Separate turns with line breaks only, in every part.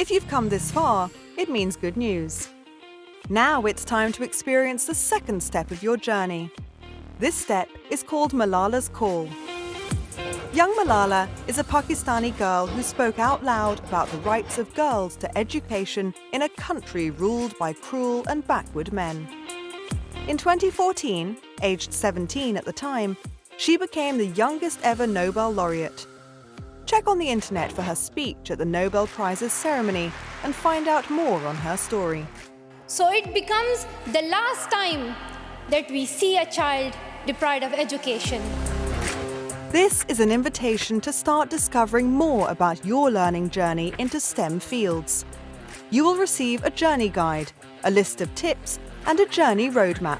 If you've come this far, it means good news. Now it's time to experience the second step of your journey. This step is called Malala's Call. Young Malala is a Pakistani girl who spoke out loud about the rights of girls to education in a country ruled by cruel and backward men. In 2014, aged 17 at the time, she became the youngest ever Nobel laureate. Check on the internet for her speech at the Nobel Prizes ceremony and find out more on her story.
So it becomes the last time that we see a child deprived of education.
This is an invitation to start discovering more about your learning journey into STEM fields. You will receive a journey guide, a list of tips, and a journey roadmap.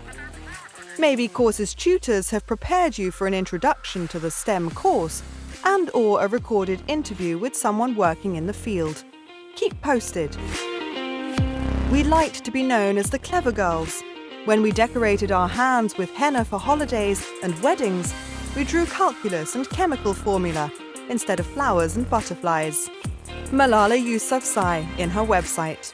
Maybe courses tutors have prepared you for an introduction to the STEM course and or a recorded interview with someone working in the field. Keep posted. We liked to be known as the Clever Girls. When we decorated our hands with henna for holidays and weddings, we drew calculus and chemical formula instead of flowers and butterflies. Malala Yousafzai in her website.